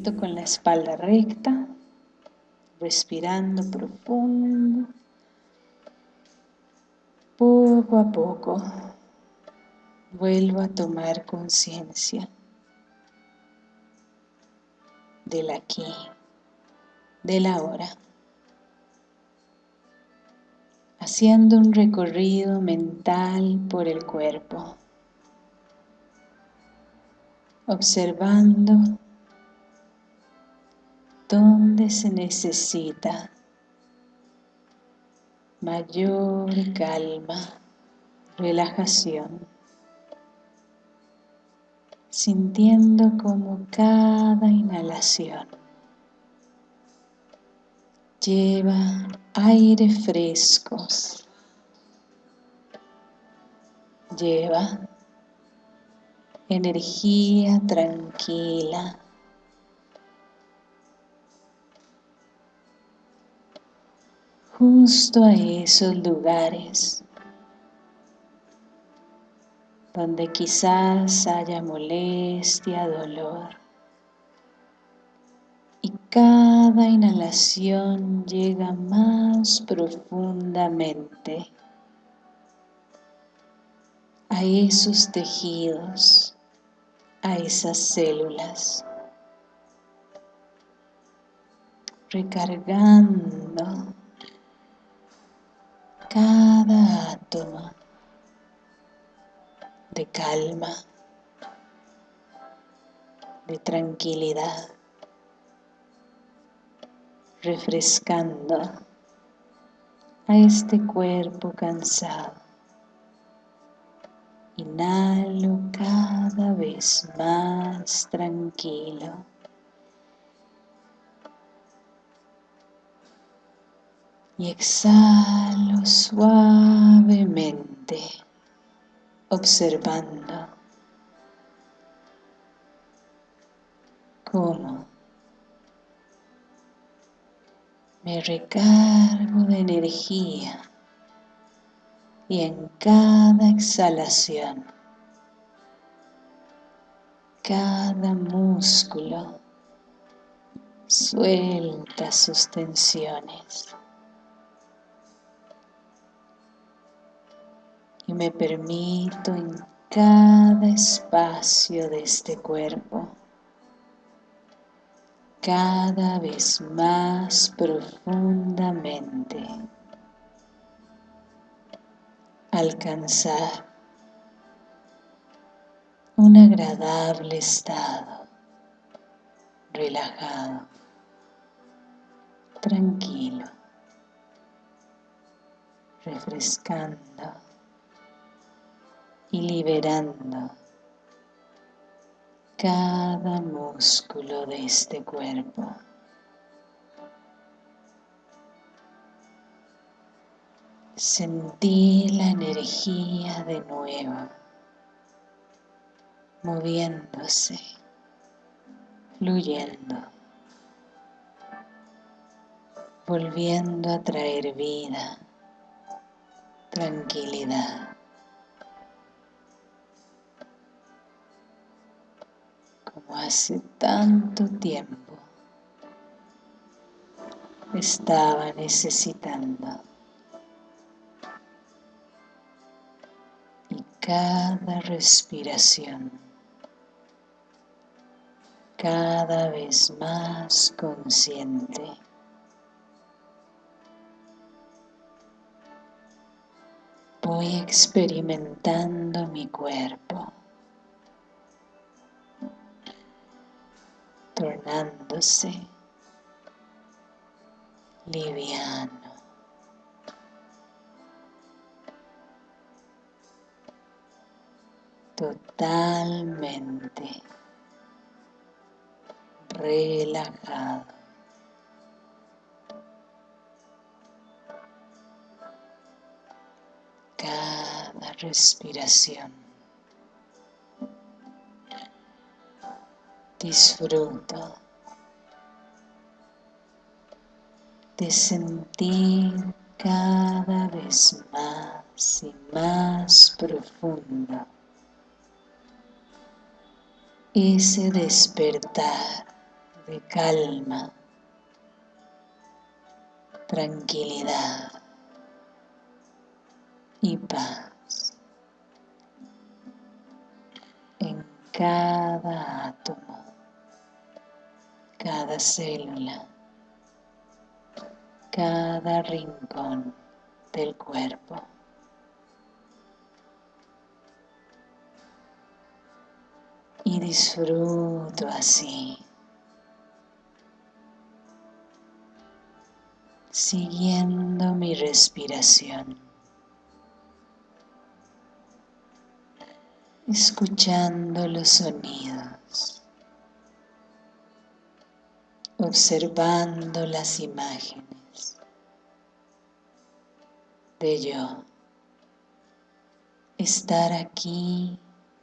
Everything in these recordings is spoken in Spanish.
con la espalda recta, respirando profundo, poco a poco vuelvo a tomar conciencia del aquí, del ahora, haciendo un recorrido mental por el cuerpo, observando dónde se necesita mayor calma, relajación, sintiendo como cada inhalación lleva aire frescos, lleva energía tranquila, justo a esos lugares donde quizás haya molestia, dolor. Y cada inhalación llega más profundamente a esos tejidos, a esas células, recargando cada átomo de calma, de tranquilidad, refrescando a este cuerpo cansado. Inhalo cada vez más tranquilo. Y exhalo suavemente, observando cómo me recargo de energía y en cada exhalación cada músculo suelta sus tensiones. Y me permito en cada espacio de este cuerpo cada vez más profundamente alcanzar un agradable estado relajado tranquilo refrescando y liberando cada músculo de este cuerpo. Sentí la energía de nuevo, moviéndose, fluyendo, volviendo a traer vida, tranquilidad. Como hace tanto tiempo estaba necesitando. Y cada respiración, cada vez más consciente. Voy experimentando mi cuerpo. Tornándose liviano. Totalmente relajado. Cada respiración disfruto de sentir cada vez más y más profundo ese despertar de calma, tranquilidad y paz en cada átomo, cada célula, cada rincón del cuerpo. Y disfruto así, siguiendo mi respiración, escuchando los sonidos, observando las imágenes de yo, estar aquí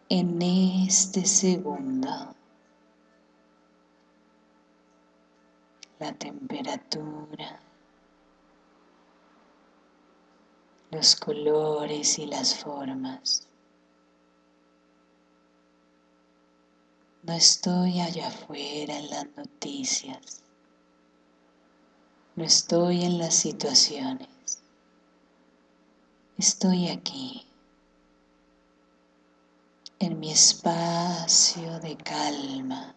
en este segundo. La temperatura, los colores y las formas. No estoy allá afuera en las noticias. No estoy en las situaciones. Estoy aquí, en mi espacio de calma,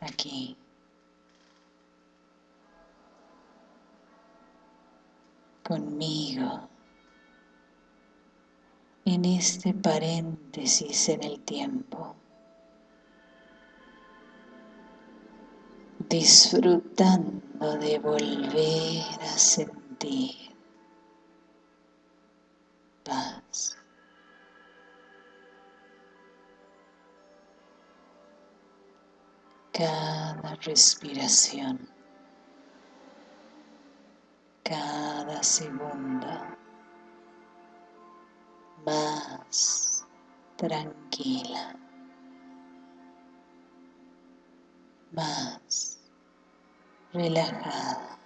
aquí. conmigo en este paréntesis en el tiempo, disfrutando de volver a sentir paz. Cada respiración, cada segundo más tranquila, más relajada,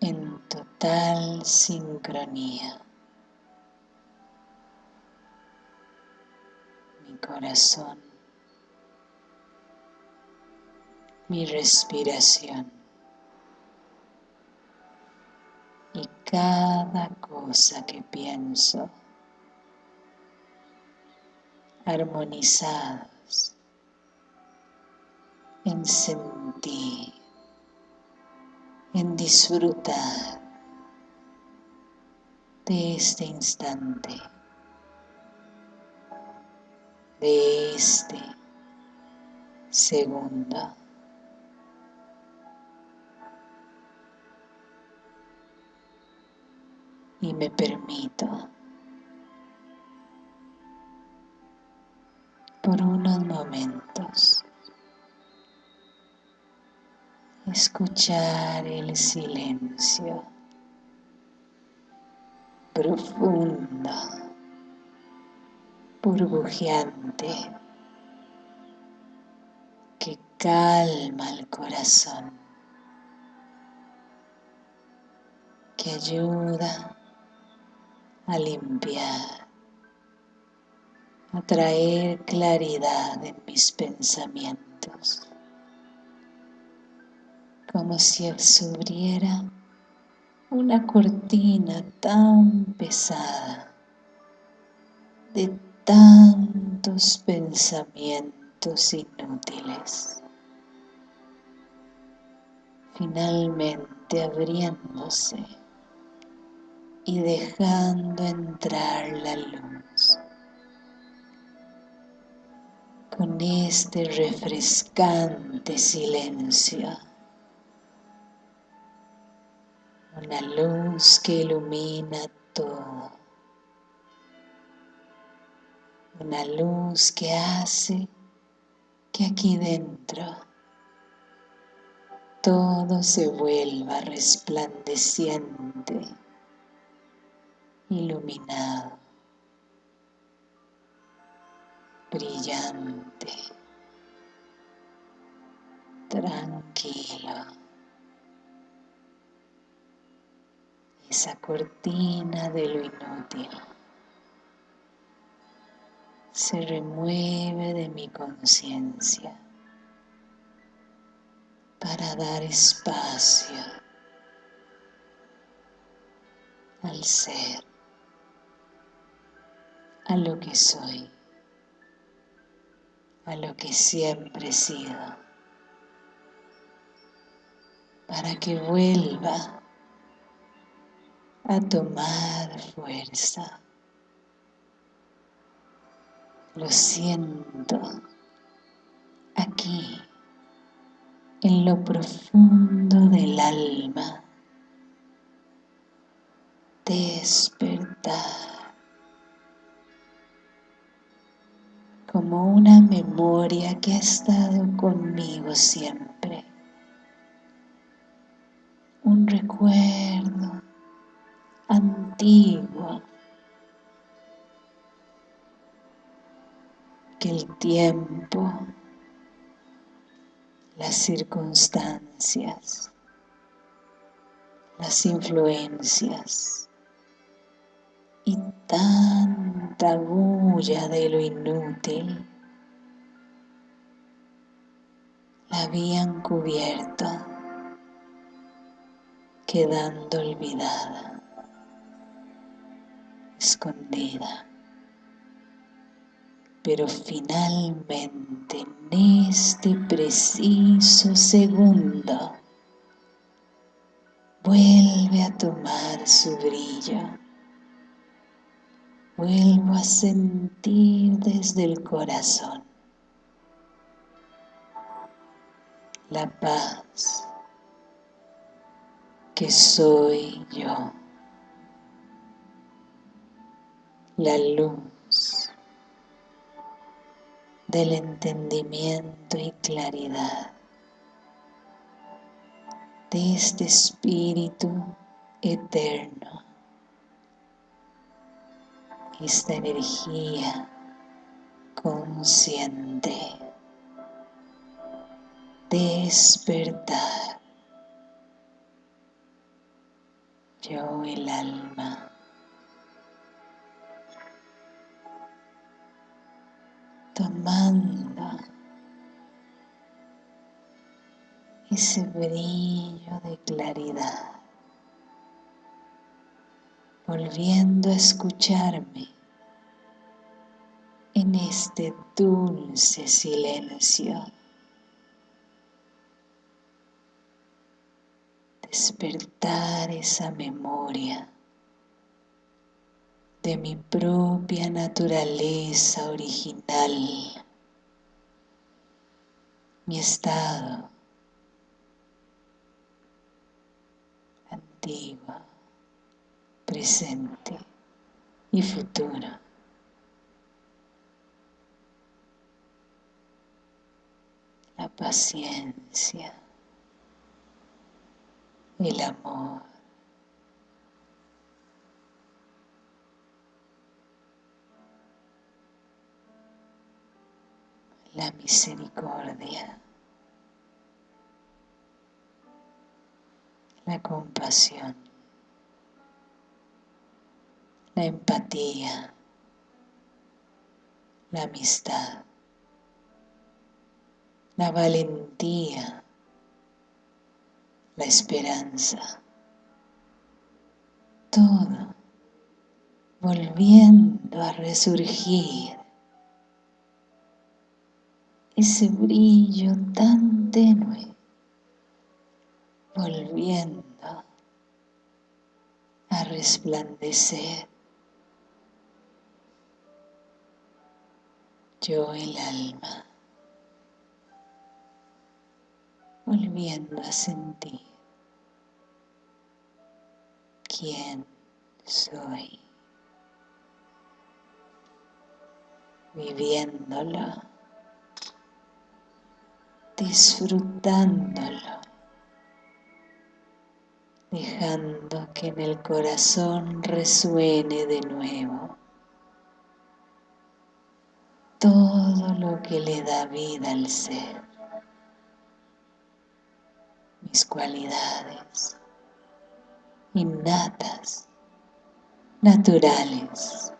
en total sincronía. Mi corazón, mi respiración. Y cada cosa que pienso armonizados en sentir, en disfrutar de este instante, de este segundo. Y me permito. Por unos momentos escuchar el silencio profundo, burbujeante, que calma el corazón, que ayuda a limpiar, a traer claridad en mis pensamientos, como si subiera una cortina tan pesada de tantos pensamientos inútiles, finalmente abriéndose y dejando entrar la luz con este refrescante silencio. Una luz que ilumina todo. Una luz que hace que aquí dentro todo se vuelva resplandeciente iluminado, brillante, tranquilo. Esa cortina de lo inútil se remueve de mi conciencia para dar espacio al ser, a lo que soy, a lo que siempre he sido, para que vuelva a tomar fuerza. Lo siento aquí, en lo profundo del alma. Despertar como una memoria que ha estado conmigo siempre. Un recuerdo antiguo que el tiempo, las circunstancias, las influencias y tanta bulla de lo inútil la habían cubierto, quedando olvidada escondida. Pero finalmente en este preciso segundo vuelve a tomar su brillo. Vuelvo a sentir desde el corazón la paz que soy yo. la luz del entendimiento y claridad de este espíritu eterno, esta energía consciente, despertar. Yo el alma. Tomando ese brillo de claridad, volviendo a escucharme en este dulce silencio. Despertar esa memoria de mi propia naturaleza original, mi estado antiguo, presente y futuro. La paciencia, el amor, la misericordia, la compasión, la empatía, la amistad, la valentía, la esperanza, todo volviendo a resurgir ese brillo tan tenue, volviendo a resplandecer. Yo el alma, volviendo a sentir quién soy, viviéndolo disfrutándolo, dejando que en el corazón resuene de nuevo todo lo que le da vida al ser, mis cualidades innatas, naturales,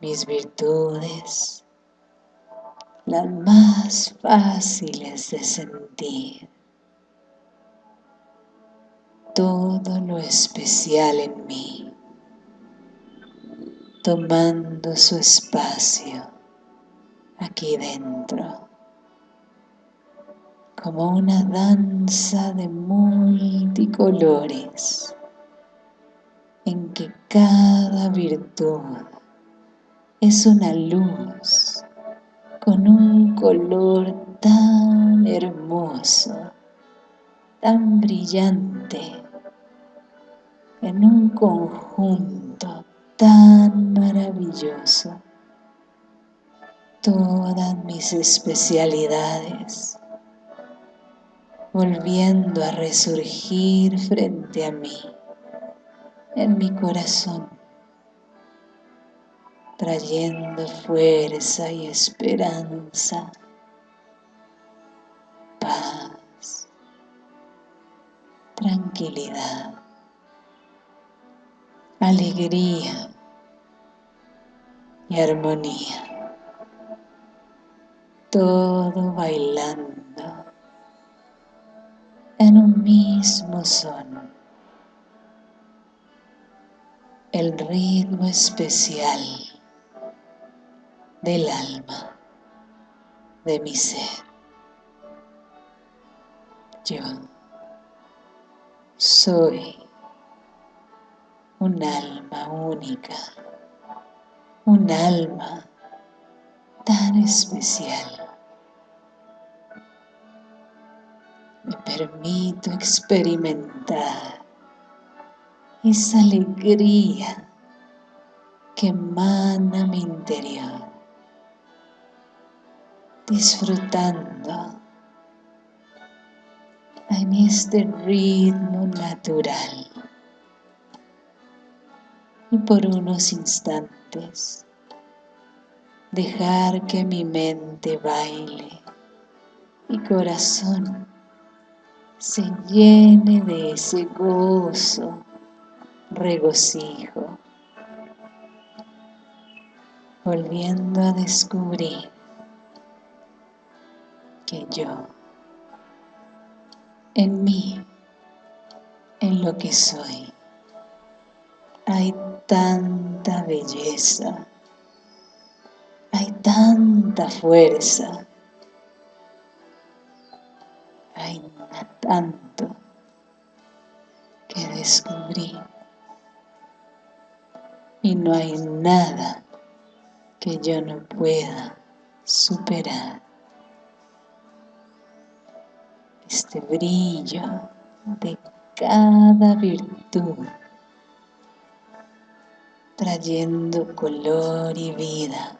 mis virtudes, las más fáciles de sentir, todo lo especial en mí, tomando su espacio aquí dentro, como una danza de multicolores en que cada virtud es una luz con un color tan hermoso, tan brillante, en un conjunto tan maravilloso. Todas mis especialidades volviendo a resurgir frente a mí, en mi corazón trayendo fuerza y esperanza, paz, tranquilidad, alegría y armonía. Todo bailando en un mismo son. El ritmo especial del alma, de mi ser. Yo soy un alma única, un alma tan especial. Me permito experimentar esa alegría que emana mi interior disfrutando en este ritmo natural. Y por unos instantes. Dejar que mi mente baile y corazón se llene de ese gozo, regocijo, volviendo a descubrir que yo, en mí, en lo que soy, hay tanta belleza, hay tanta fuerza, hay tanto que descubrí. Y no hay nada que yo no pueda superar. este brillo de cada virtud, trayendo color y vida,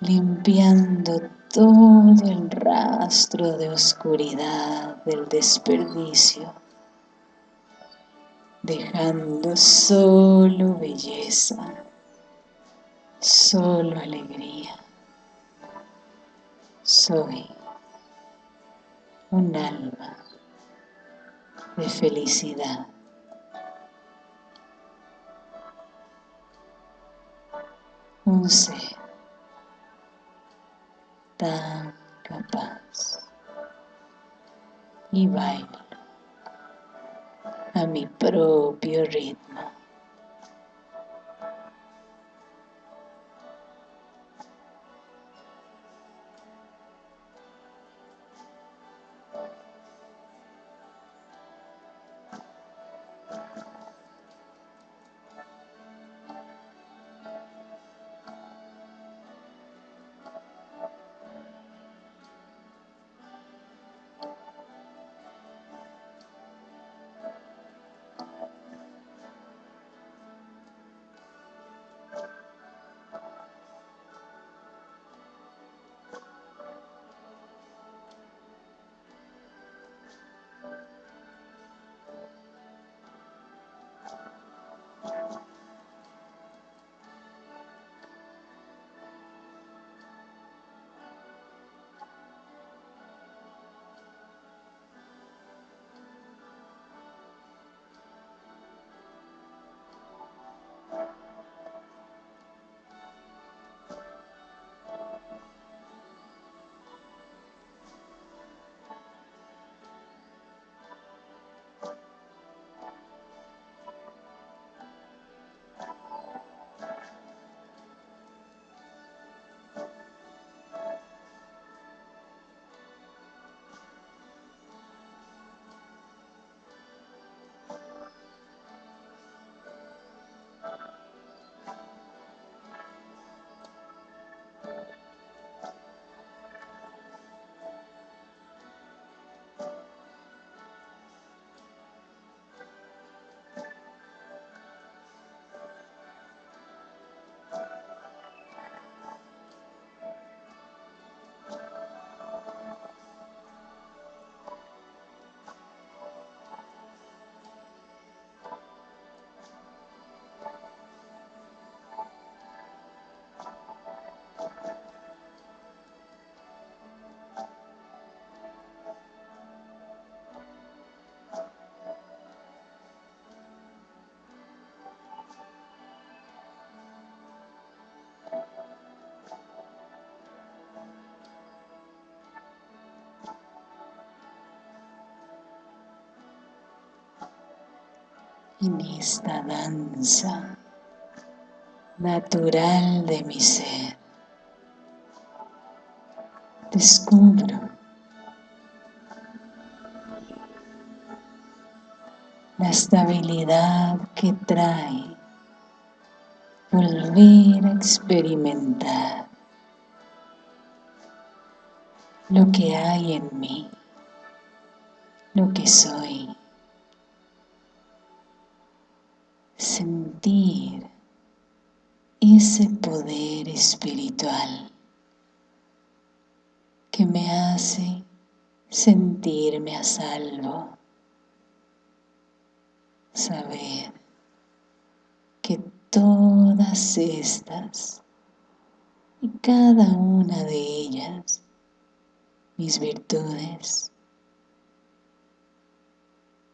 limpiando todo el rastro de oscuridad del desperdicio, dejando solo belleza, solo alegría. Soy un alma de felicidad. Un ser tan capaz y bailo a mi propio ritmo. En esta danza natural de mi ser. Descubro la estabilidad que trae volver a experimentar lo que hay en mí, lo que soy. Ese poder espiritual que me hace sentirme a salvo. Saber que todas estas y cada una de ellas, mis virtudes,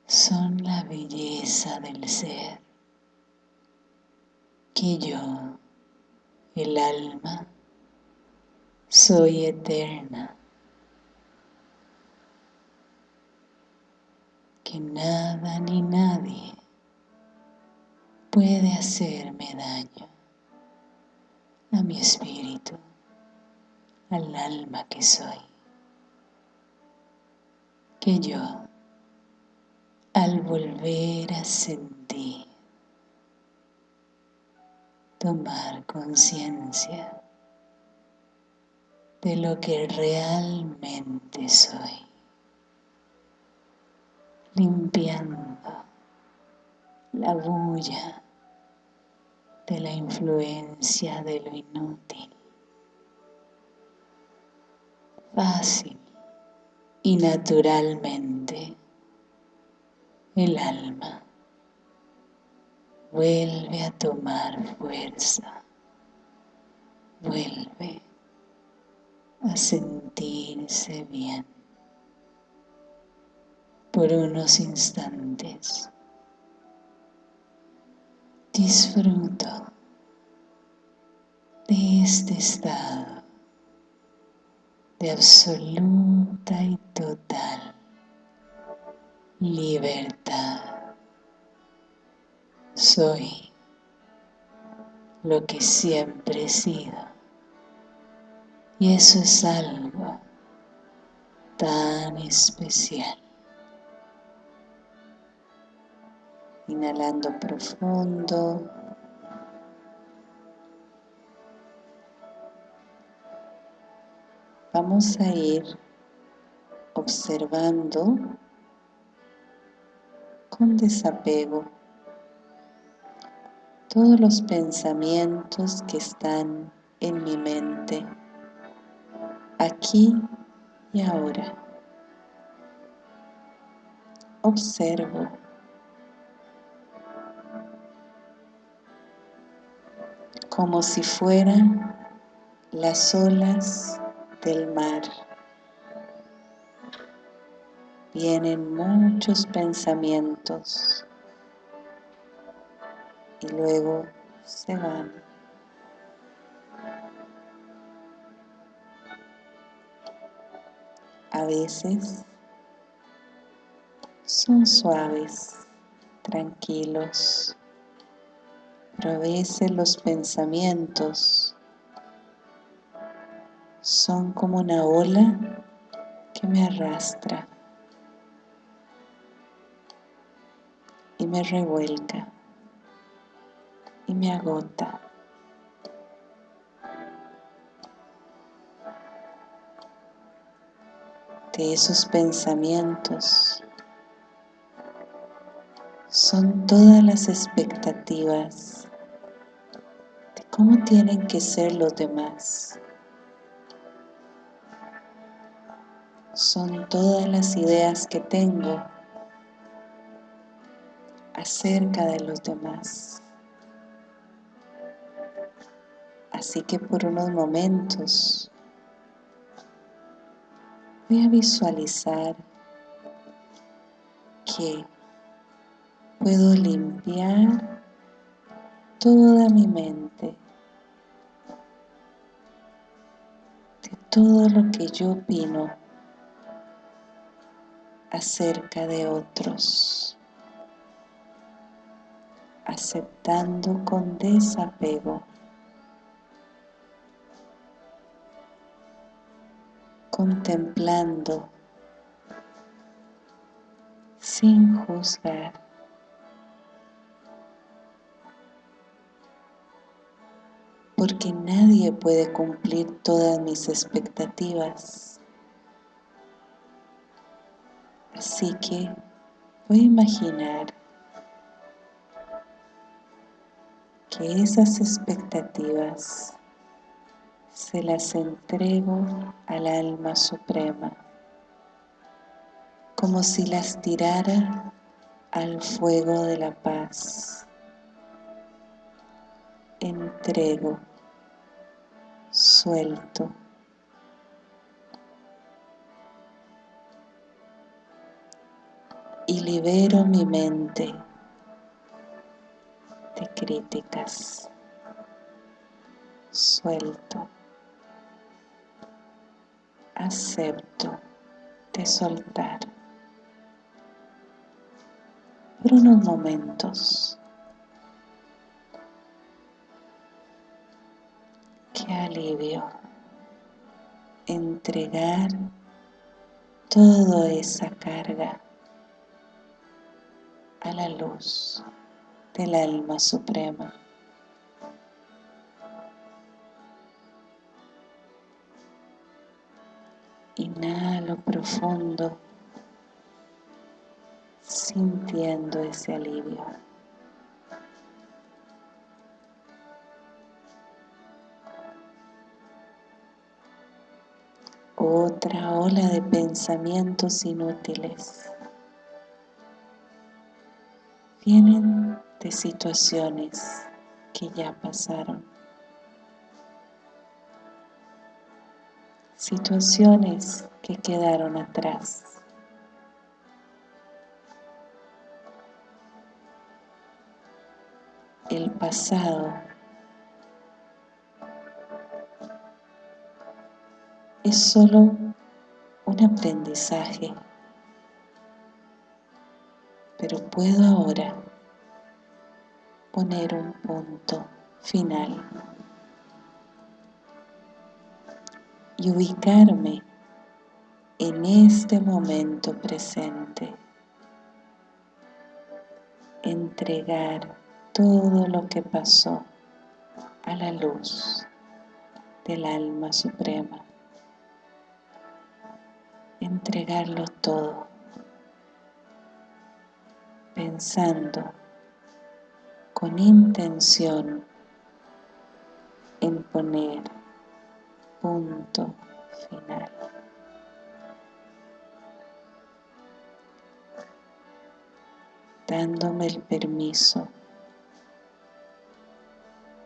son la belleza del ser, que yo, el alma, soy eterna, que nada ni nadie puede hacerme daño. A mi espíritu, al alma que soy. Que yo, al volver a sentir, tomar conciencia de lo que realmente soy, limpiando la bulla de la influencia de lo inútil. Fácil y naturalmente el alma vuelve a tomar fuerza, vuelve a sentirse bien. Por unos instantes. Disfruto de este estado de absoluta y total libertad. Soy lo que siempre he sido y eso es algo tan especial. Inhalando profundo. Vamos a ir observando con desapego todos los pensamientos que están en mi mente, aquí y ahora. Observo como si fueran las olas del mar. Vienen muchos pensamientos y luego se van. A veces son suaves, tranquilos, pero a veces los pensamientos son como una ola que me arrastra y me revuelca y me agota. De esos pensamientos son todas las expectativas de cómo tienen que ser los demás. Son todas las ideas que tengo acerca de los demás. Así que por unos momentos voy a visualizar que puedo limpiar toda mi mente de todo lo que yo opino acerca de otros. aceptando con desapego, contemplando sin juzgar. Porque nadie puede cumplir todas mis expectativas. Así que voy a imaginar que esas expectativas se las entrego al alma suprema, como si las tirara al fuego de la paz. Entrego, suelto. Y libero mi mente de críticas. Suelto. Acepto de soltar. Por unos momentos. Qué alivio entregar toda esa carga a la luz del alma suprema. Inhalo profundo, sintiendo ese alivio. Otra ola de pensamientos inútiles vienen de situaciones que ya pasaron. Situaciones que quedaron atrás. El pasado. Es solo un aprendizaje. Pero puedo ahora poner un punto final y ubicarme en este momento presente, entregar todo lo que pasó a la luz del alma suprema, entregarlo todo pensando con intención en poner punto final. dándome el permiso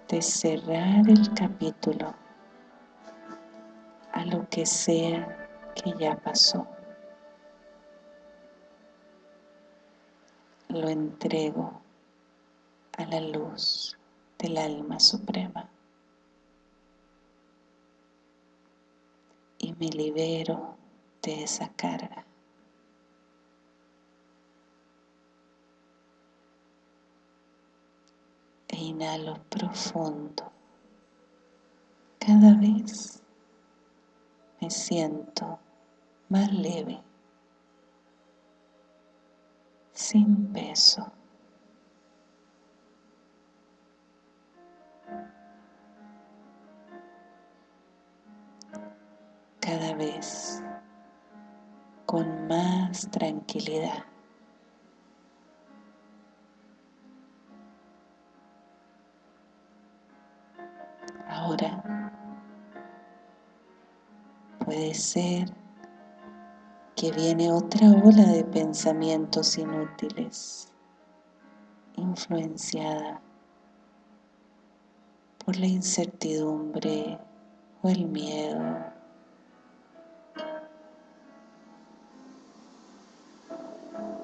de cerrar el capítulo a lo que sea que ya pasó. lo entrego a la luz del alma suprema y me libero de esa carga. E inhalo profundo. Cada vez me siento más leve. sin peso. Cada vez con más tranquilidad. Ahora puede ser que viene otra ola de pensamientos inútiles, influenciada por la incertidumbre o el miedo.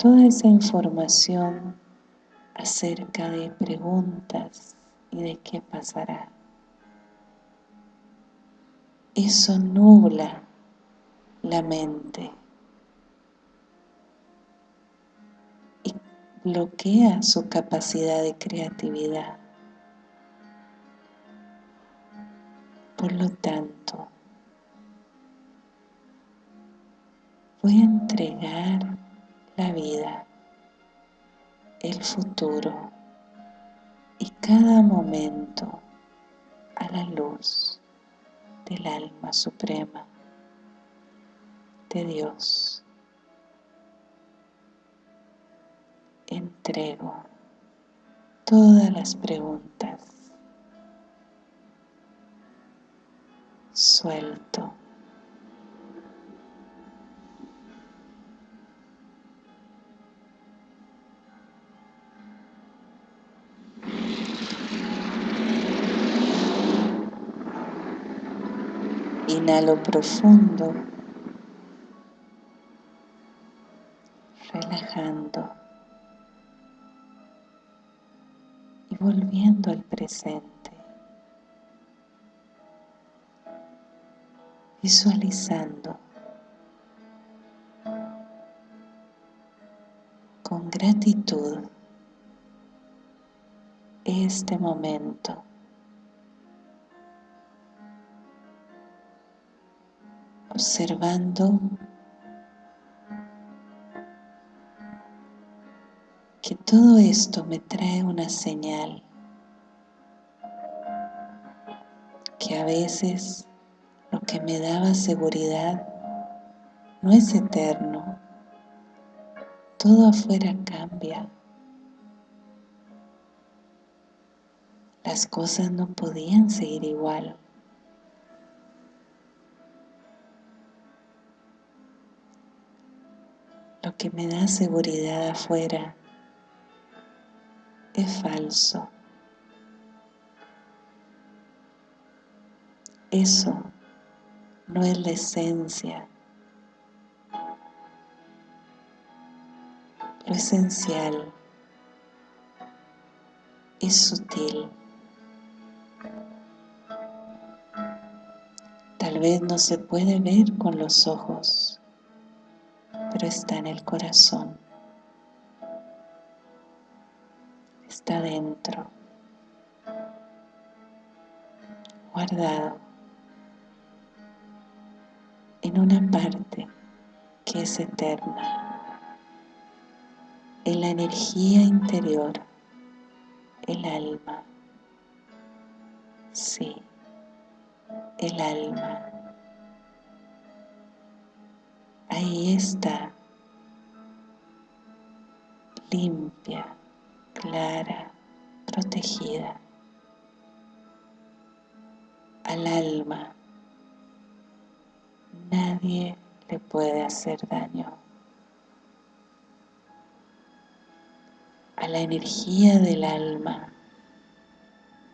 Toda esa información acerca de preguntas y de qué pasará. Eso nubla la mente bloquea su capacidad de creatividad. Por lo tanto, voy a entregar la vida, el futuro y cada momento a la luz del alma suprema de Dios. Entrego todas las preguntas. Suelto. Inhalo profundo, relajando y volviendo al presente, visualizando con gratitud este momento. Observando que todo esto me trae una señal que a veces lo que me daba seguridad no es eterno, todo afuera cambia. Las cosas no podían seguir igual. Que me da seguridad afuera es falso. Eso no es la esencia. Lo esencial es sutil. Tal vez no se puede ver con los ojos, está en el corazón, está dentro, guardado. En una parte que es eterna, en la energía interior, el alma, sí, el alma. Ahí está, limpia, clara, protegida. Al alma nadie le puede hacer daño. A la energía del alma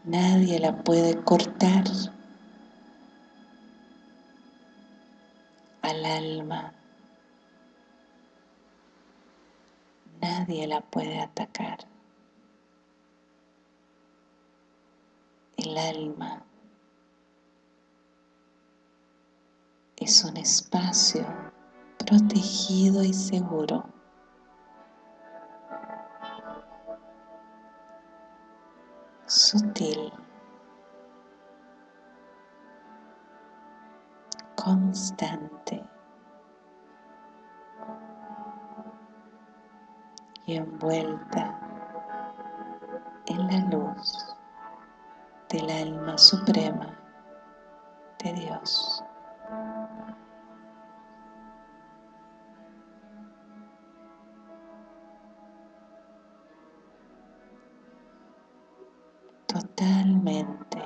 nadie la puede cortar. Al alma nadie la puede atacar. El alma es un espacio protegido y seguro. Sutil. Constante. Envuelta en la luz del alma suprema de Dios. totalmente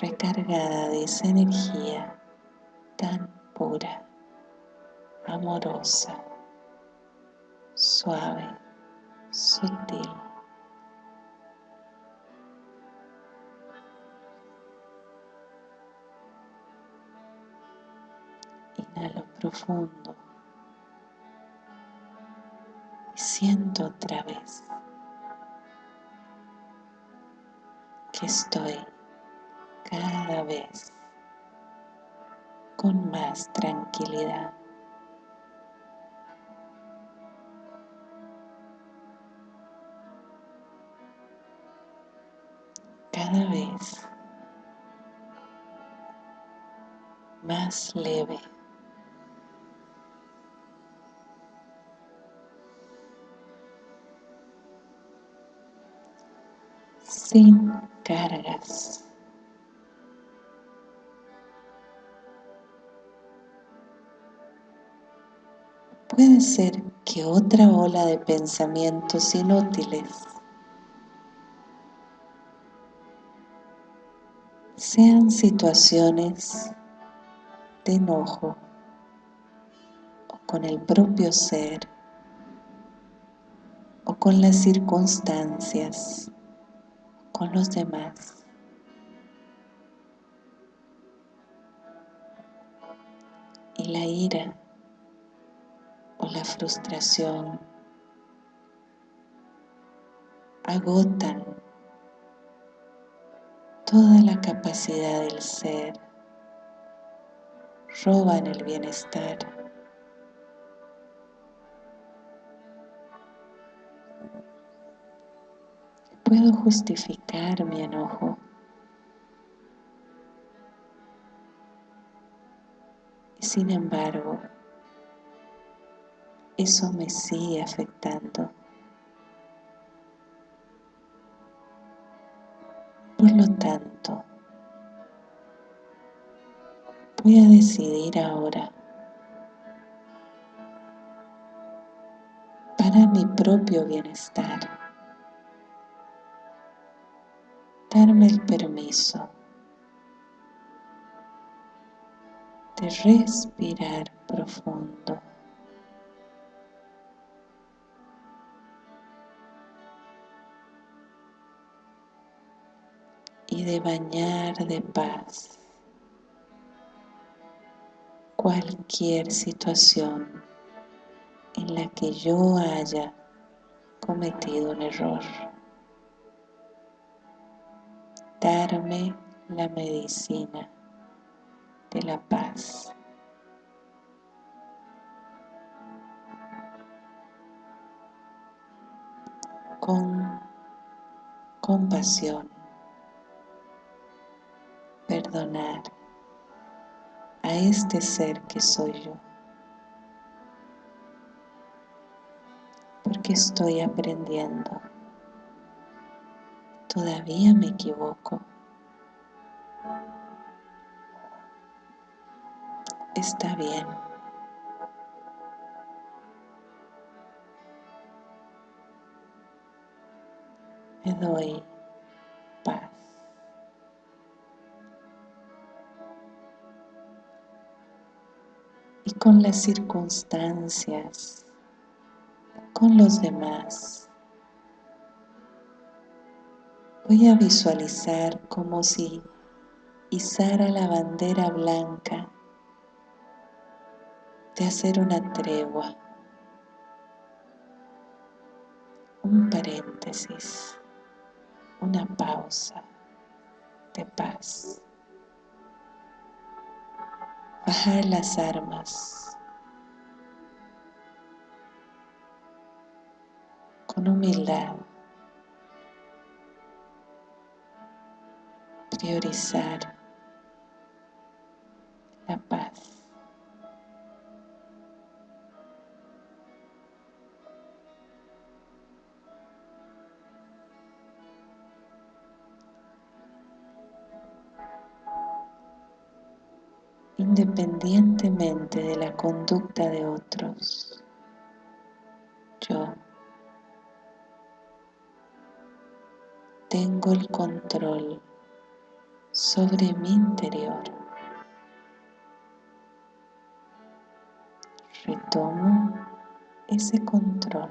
recargada de esa energía amorosa, suave, sutil. Inhalo profundo y siento otra vez que estoy cada vez con más tranquilidad. Cada vez más leve. sin cargas. Puede ser que otra ola de pensamientos inútiles sean situaciones de enojo o con el propio ser o con las circunstancias, con los demás. Y la ira o la frustración agotan toda la capacidad del ser, roban el bienestar. Puedo justificar mi enojo. Y sin embargo, eso me sigue afectando. Por lo tanto, voy a decidir ahora. Para mi propio bienestar, darme el permiso de respirar profundo. Y de bañar de paz cualquier situación en la que yo haya cometido un error. Darme la medicina de la paz. Con compasión perdonar a este ser que soy yo. Porque estoy aprendiendo. Todavía me equivoco. Está bien. Me doy con las circunstancias, con los demás. Voy a visualizar como si izara la bandera blanca de hacer una tregua, un paréntesis, una pausa de paz las armas con humildad, priorizar la paz. Independientemente de la conducta de otros. Yo tengo el control sobre mi interior. Retomo ese control.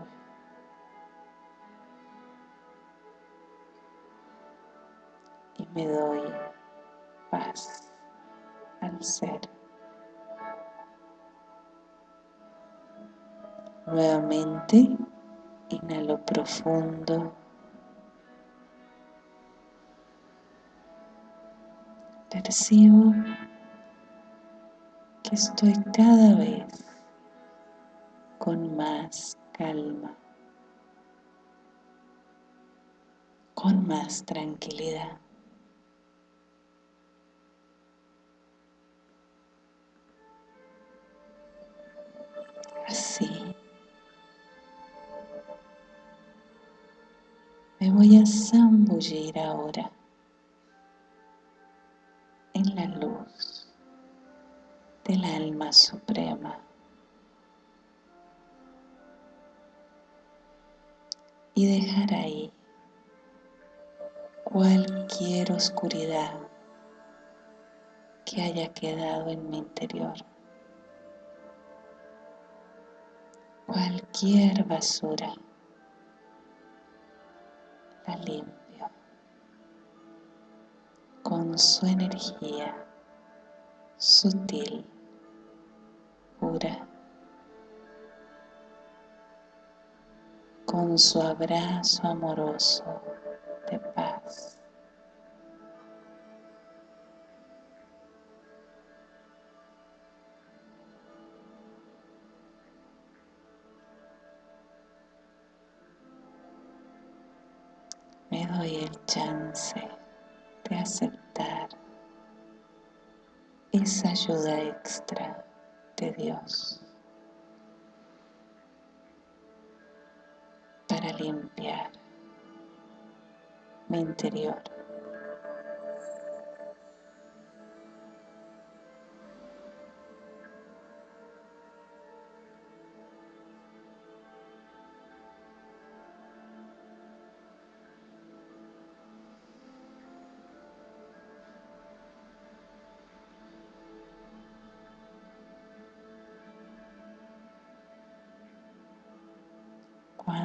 Y me doy paz Nuevamente, inhalo profundo. Percibo que estoy cada vez con más calma, con más tranquilidad. así. Me voy a zambullir ahora en la luz del alma suprema. Y dejar ahí cualquier oscuridad que haya quedado en mi interior. Cualquier basura la limpio con su energía sutil, pura, con su abrazo amoroso de paz. Chance de aceptar esa ayuda extra de Dios para limpiar mi interior.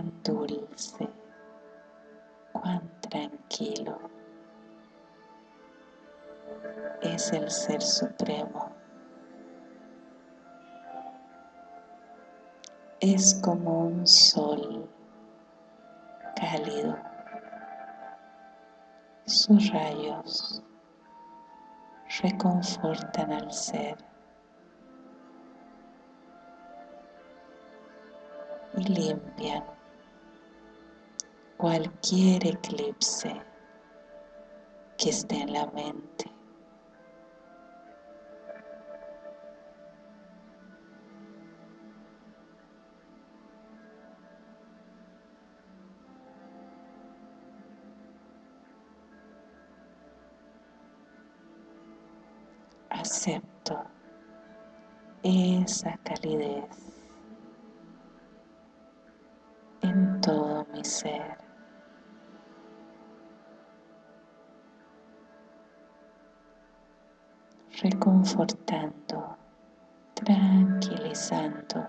Cuán dulce, cuán tranquilo es el Ser Supremo. Es como un sol cálido. Sus rayos reconfortan al ser y limpian cualquier eclipse que esté en la mente. Acepto esa calidez en todo mi ser. Reconfortando, tranquilizando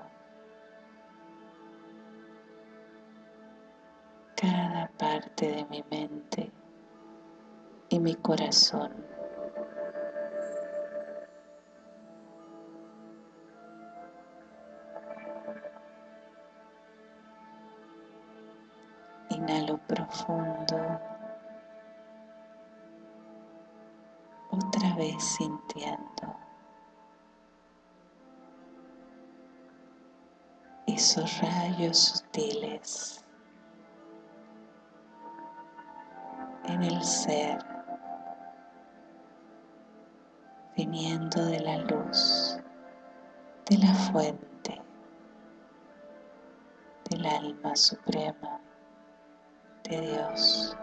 cada parte de mi mente y mi corazón. Inhalo profundo. Vez sintiendo esos rayos sutiles en el ser viniendo de la luz de la fuente del alma suprema de Dios.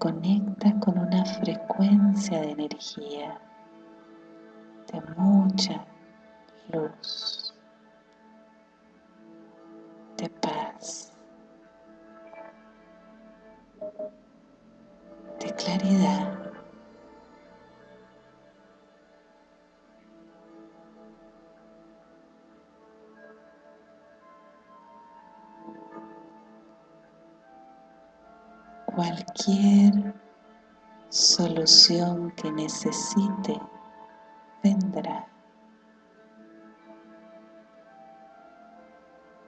Se conecta con una frecuencia de energía, de mucha luz, cualquier solución que necesite vendrá.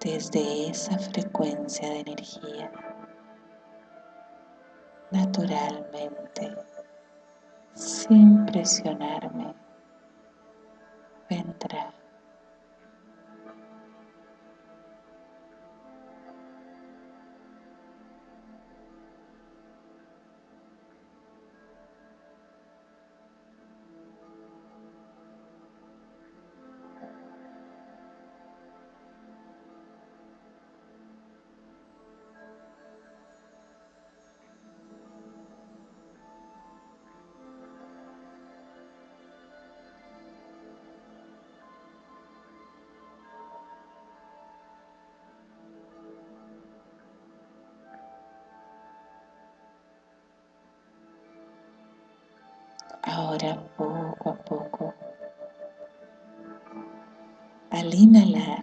Desde esa frecuencia de energía naturalmente sin presionarme al inhalar,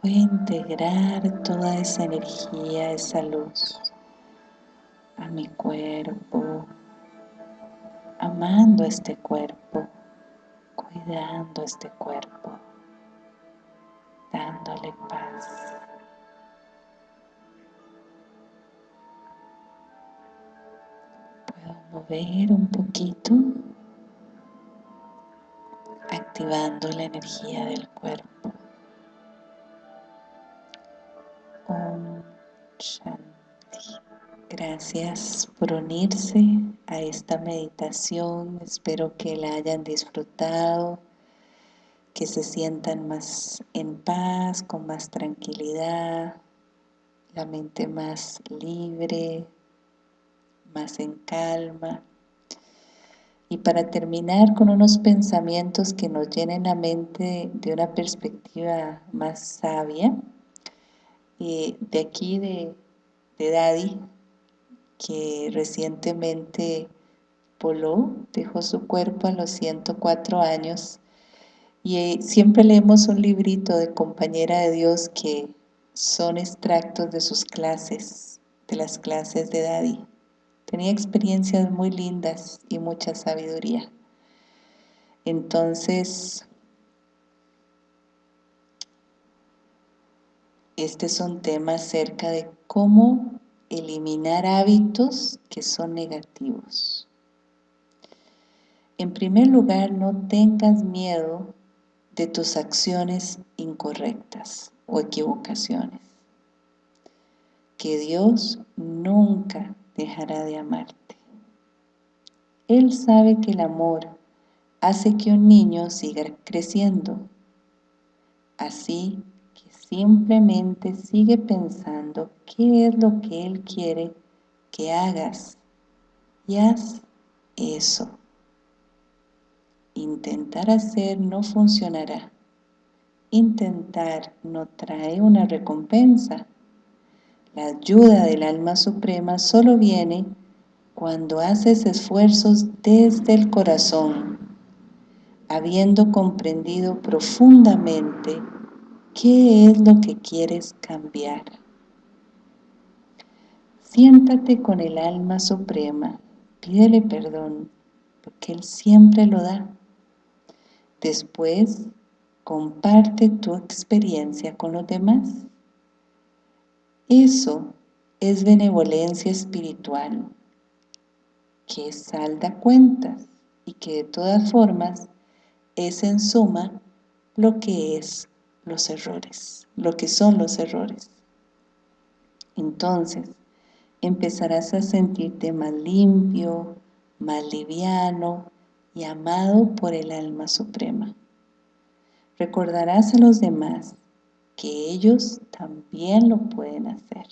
voy a integrar toda esa energía, esa luz a mi cuerpo, amando este cuerpo, cuidando este cuerpo, dándole paz. mover un poquito, activando la energía del cuerpo. Om Shanti. Gracias por unirse a esta meditación. Espero que la hayan disfrutado, que se sientan más en paz, con más tranquilidad, la mente más libre, más en calma. Y para terminar con unos pensamientos que nos llenen la mente de una perspectiva más sabia, eh, de aquí de, Daddy, que recientemente voló, dejó su cuerpo a los 104 años, y eh, siempre leemos un librito de Compañera de Dios que son extractos de sus clases, de las clases de Daddy. Tenía experiencias muy lindas y mucha sabiduría. Entonces, este es un tema acerca de cómo eliminar hábitos que son negativos. En primer lugar, no tengas miedo de tus acciones incorrectas o equivocaciones. Que Dios nunca dejará de amarte. Él sabe que el amor hace que un niño siga creciendo. Así que simplemente sigue pensando qué es lo que Él quiere que hagas y haz eso. Intentar hacer no funcionará. Intentar no trae una recompensa. La ayuda del alma suprema solo viene cuando haces esfuerzos desde el corazón, habiendo comprendido profundamente qué es lo que quieres cambiar. Siéntate con el alma suprema, pídele perdón, porque Él siempre lo da. Después, comparte tu experiencia con los demás. Eso es benevolencia espiritual, que salda cuentas y que de todas formas es en suma lo que es los errores, lo que son los errores. Entonces, empezarás a sentirte más limpio, más liviano y amado por el alma suprema. Recordarás a los demás que ellos también lo pueden hacer.